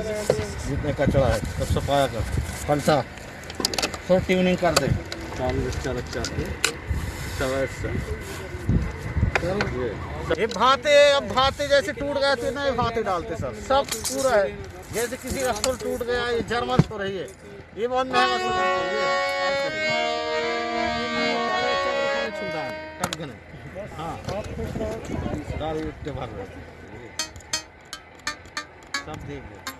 जितने कचरा है सब सफाया कर फलसा सब ट्यूनिंग कर दे ये भाते अब भाते जैसे टूट गए थे ना ये भाते डालते सब सब पूरा है जैसे किसी का स्टोर टूट गया ये जर्मन हो रही है ये बहुत महँगा है ये है हाँ। सब देख लो